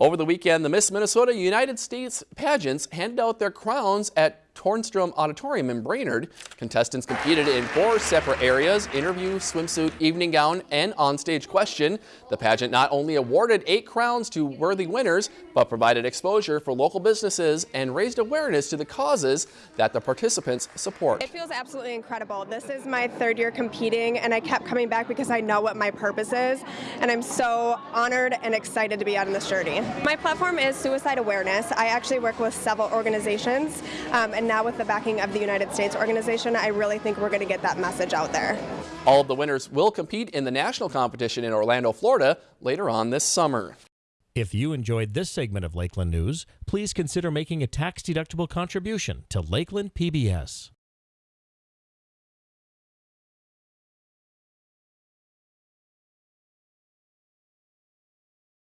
Over the weekend, the Miss Minnesota United States pageants handed out their crowns at Tornstrom Auditorium in Brainerd. Contestants competed in four separate areas, interview, swimsuit, evening gown, and onstage question. The pageant not only awarded eight crowns to worthy winners, but provided exposure for local businesses and raised awareness to the causes that the participants support. It feels absolutely incredible. This is my third year competing and I kept coming back because I know what my purpose is and I'm so honored and excited to be on this journey. My platform is suicide awareness. I actually work with several organizations um, and now with the backing of the United States organization, I really think we're going to get that message out there. All of the winners will compete in the national competition in Orlando, Florida later on this summer. If you enjoyed this segment of Lakeland News, please consider making a tax-deductible contribution to Lakeland PBS.